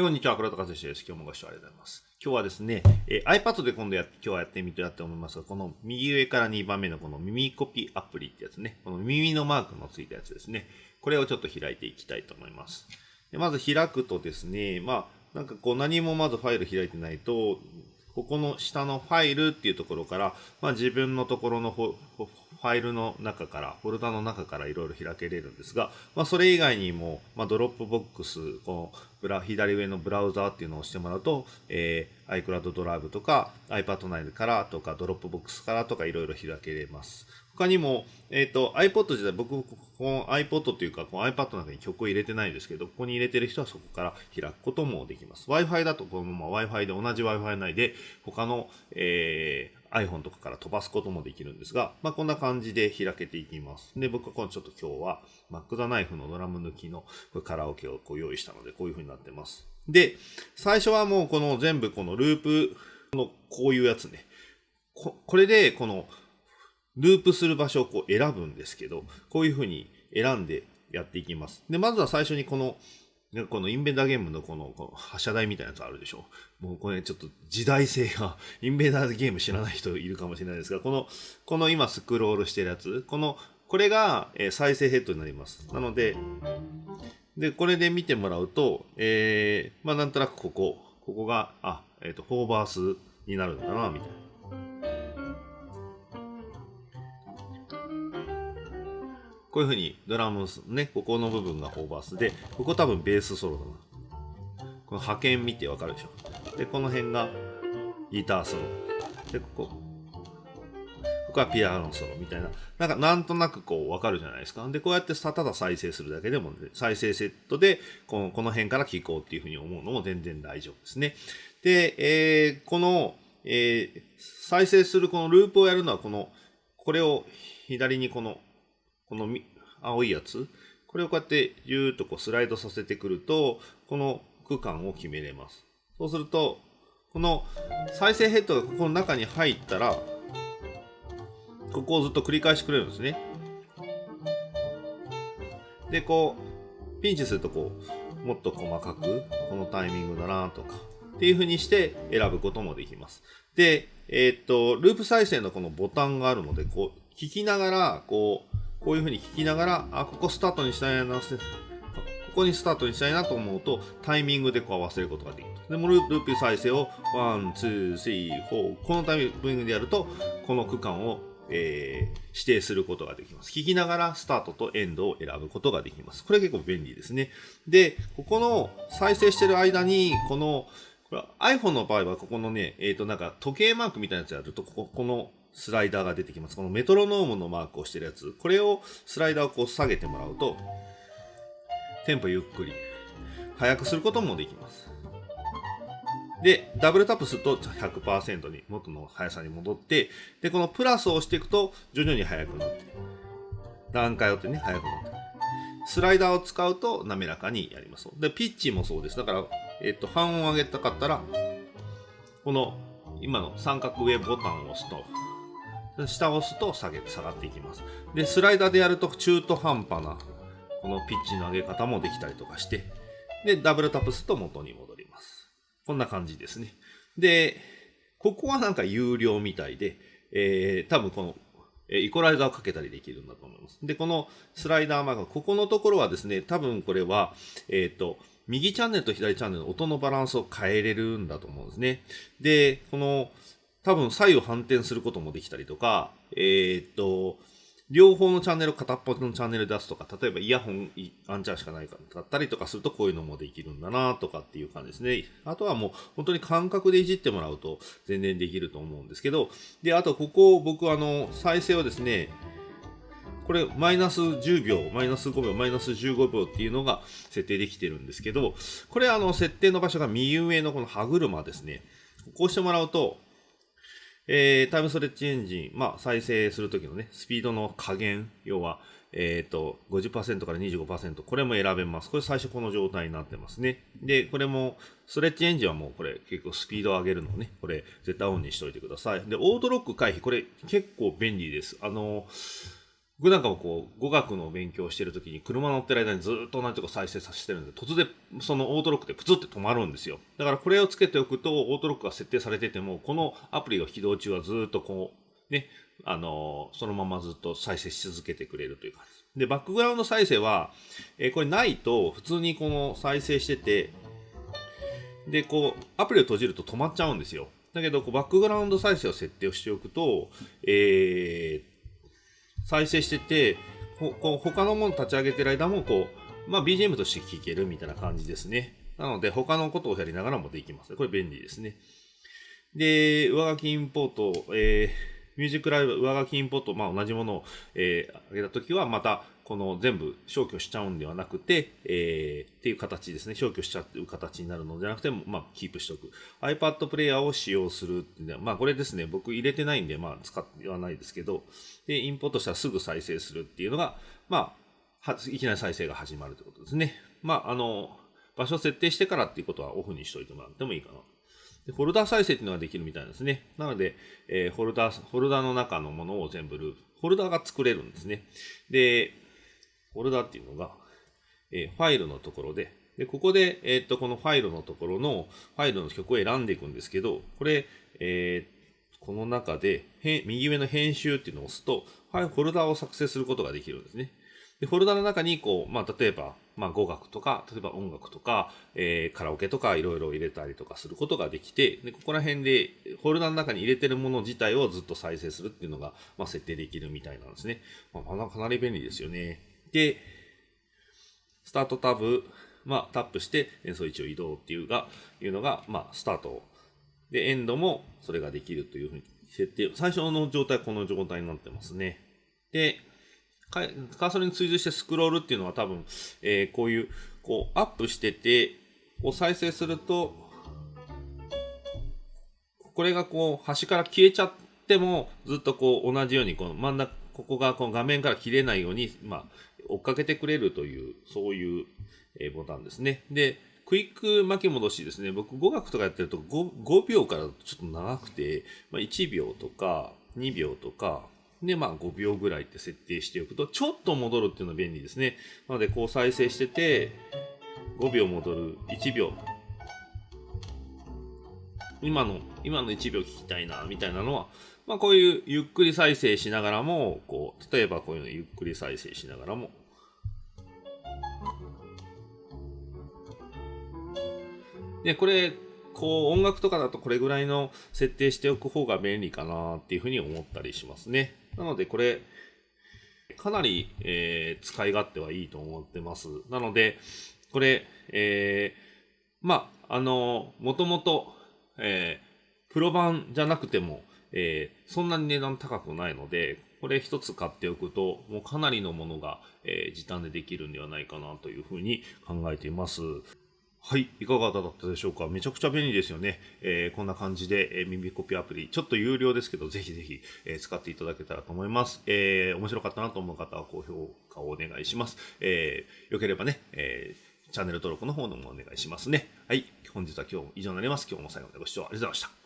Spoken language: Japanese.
こんにちは、黒田和志です。今日もご視聴ありがとうございます。今日はですね、えー、iPad で今度や今日はやってみたいと思いますが、この右上から2番目のこの耳コピアプリってやつね、この耳のマークのついたやつですね。これをちょっと開いていきたいと思います。でまず開くとですね、まあ、なんかこう何もまずファイル開いてないと、ここの下のファイルっていうところから、まあ、自分のところのフファイルの中から、フォルダの中からいろいろ開けれるんですが、まあ、それ以外にも、まあ、ドロップボックス、このブラ左上のブラウザーっていうのを押してもらうと、えー、iCloud ドライブとか iPad 内からとかドロップボックスからとかいろいろ開けれます。他にも、えっ、ー、と iPod 自体、僕、この iPod というか、この iPad の中に曲を入れてないですけど、ここに入れてる人はそこから開くこともできます。Wi-Fi だと、このまま Wi-Fi で同じ Wi-Fi 内で、他の、えー iPhone とかから飛ばすこともできるんですが、まあ、こんな感じで開けていきます。で、僕はこのちょっと今日は Mac the Knife のドラム抜きのカラオケをこう用意したので、こういう風になってます。で、最初はもうこの全部このループのこういうやつね。ここれでこのループする場所をこう選ぶんですけど、こういう風に選んでやっていきます。で、まずは最初にこのこのインベーダーゲームのこのこの発射台みたいなやつあるでしょ。もうこれちょっと時代性が、インベーダーゲーム知らない人いるかもしれないですが、この、この今スクロールしてるやつ、この、これが、再生ヘッドになります。なので、で、これで見てもらうと、えー、まあなんとなくここ、ここが、あ、えっ、ー、と、ホーバースになるんだな、みたいな。こういうふうにドラムね、ここの部分がホーバースで、ここ多分ベースソロだな。この派遣見てわかるでしょ。で、この辺がギターソロ。で、ここ。ここはピアノソロみたいな。なんか、なんとなくこうわかるじゃないですか。で、こうやってただ再生するだけでも、ね、再生セットでこの、この辺から聴こうっていうふうに思うのも全然大丈夫ですね。で、えー、この、えー、再生するこのループをやるのは、この、これを左にこのこの青いやつ、これをこうやってぎゅーっとこうスライドさせてくると、この区間を決めれます。そうすると、この再生ヘッドがここの中に入ったら、ここをずっと繰り返してくれるんですね。で、こう、ピンチするとこう、もっと細かく、このタイミングだなとか、っていう風にして選ぶこともできます。で、えー、っと、ループ再生のこのボタンがあるので、こう、聞きながら、こう、こういうふうに聞きながら、あ、ここスタートにしたいな、ここにスタートにしたいなと思うと、タイミングでこう合わせることができる。で、もループ再生を、 one、two、three、four、このタイミングでやると、この区間を、えー、指定することができます。聞きながらスタートとエンドを選ぶことができます。これ結構便利ですね。で、ここの再生してる間に、この、これ iPhone の場合は、ここのね、えっ、ー、と、なんか時計マークみたいなやつやると、ここ、このスライダーが出てきます。このメトロノームのマークをしてるやつ。これをスライダーをこう下げてもらうと、テンポゆっくり、速くすることもできます。で、ダブルタップすると100%に元の速さに戻って、で、このプラスを押していくと徐々に速くなって、段階をってね、速くなって。スライダーを使うと滑らかにやります。で、ピッチもそうです。だから、えっと、半音上げたかったら、この今の三角上ボタンを押すと、下を押すと下げ下がっていきます。で、スライダーでやると中途半端なこのピッチの上げ方もできたりとかして、で、ダブルタップすると元に戻ります。こんな感じですね。で、ここはなんか有料みたいで、えー、多分この、えイコライザーをかけたりできるんだと思います。で、このスライダーマーク、ここのところはですね、多分これは、えっ、ー、と、右チャンネルと左チャンネルの音のバランスを変えれるんだと思うんですね。で、この、多分左右反転することもできたりとか、えー、っと、両方のチャンネル片っぽのチャンネル出すとか、例えばイヤホン、アンチャーしかないかだったりとかするとこういうのもできるんだなとかっていう感じですね。あとはもう本当に感覚でいじってもらうと全然できると思うんですけど、で、あとここ僕あの再生をですね、これマイナス10秒、マイナス5秒、マイナス15秒っていうのが設定できてるんですけど、これあの設定の場所が右上のこの歯車ですね。こうしてもらうと、えー、タイムストレッチエンジン、まあ、再生するときのね、スピードの加減、要は、えっ、ー、と、50%から25%、これも選べます。これ最初この状態になってますね。で、これも、ストレッチエンジンはもうこれ結構スピードを上げるのね、これ絶対オンにしておいてください。で、オートロック回避、これ結構便利です。あの、僕なんかもこう、語学の勉強してるときに車乗ってる間にずっと同じとこ再生させてるんで、突然そのオートロックでプツって止まるんですよ。だからこれをつけておくと、オートロックが設定されてても、このアプリが起動中はずっとこう、ね、あのそのままずっと再生し続けてくれるという感じで、バックグラウンド再生は、え、これないと、普通にこの再生してて、で、こう、アプリを閉じると止まっちゃうんですよ。だけど、こうバックグラウンド再生を設定をしておくと、えー、再生してて、ほこう他のもの立ち上げてる間も、こう、まあ、BGM として聴けるみたいな感じですね。なので、他のことをやりながらもできます。これ便利ですね。で、上書きインポート、えー、ミュージックライブ上書きインポート、まあ、同じものを、えー、上げたときは、また、この全部消去しちゃうんではなくて、えー、っていう形ですね。消去しちゃう形になるのではなくて、まあ、キープしておく。iPad プレイヤーを使用するっていうのは、まあ、これですね。僕入れてないんで、まあ、使ってはないですけど、で、インポートしたらすぐ再生するっていうのが、まあ、いきなり再生が始まるということですね。まあ、あの、場所設定してからっていうことはオフにしといてもらってもいいかな。でフォルダ再生っていうのができるみたいですね。なので、えー、フォルダ、フォルダの中のものを全部ループ、フォルダが作れるんですね。で、フォルダっていうのが、えー、ファイルのところで、で、ここで、えー、っと、このファイルのところの、ファイルの曲を選んでいくんですけど、これ、えー、この中で、右上の編集っていうのを押すと、フォルダを作成することができるんですね。で、フォルダの中に、こう、まあ、例えば、まあ、語学とか、例えば音楽とか、えー、カラオケとか、いろいろ入れたりとかすることができて、で、ここら辺で、フォルダの中に入れてるもの自体をずっと再生するっていうのが、まあ、設定できるみたいなんですね。まあ、かなり便利ですよね。で、スタートタブ、まあ、タップして演奏位置を移動っていうが、いうのが、まあ、スタート。で、エンドもそれができるというふうに設定。最初の状態はこの状態になってますね。で、カーソルに追随してスクロールっていうのは多分、えー、こういう、こう、アップしてて、こう再生すると、これがこう、端から消えちゃっても、ずっとこう、同じように、この真ん中、ここがこの画面から切れないように、まあ、追っかけてくれるという、そういう、えボタンですね。で、クイック巻き戻しですね。僕、語学とかやってると 5, 5秒からちょっと長くて、まあ、1秒とか2秒とか、で、まあ5秒ぐらいって設定しておくと、ちょっと戻るっていうのは便利ですね。なので、こう再生してて、5秒戻る、1秒。今の、今の1秒聞きたいな、みたいなのは、まあこういうゆっくり再生しながらも、こう、例えばこういうのゆっくり再生しながらも、で、これ、こう音楽とかだとこれぐらいの設定しておく方が便利かなっていうふうに思ったりしますね。なのでこれ、かなり、えー、使い勝手はいいと思ってます。なので、これ、えー、まあ、あの、もともと、えー、プロ版じゃなくても、えー、そんなに値段高くないので、これ一つ買っておくと、もうかなりのものが、えー、時短でできるんではないかなというふうに考えています。はい。いかがだったでしょうか？めちゃくちゃ便利ですよね。えー、こんな感じで、えー、耳コピアプリ、ちょっと有料ですけど、ぜひぜひ、えー、使っていただけたらと思います。え、面白かったなと思う方は高評価をお願いします。えー、よければね、え、チャンネル登録の方のもお願いしますね。はい。本日は今日も以上になります。今日も最後までご視聴ありがとうございました。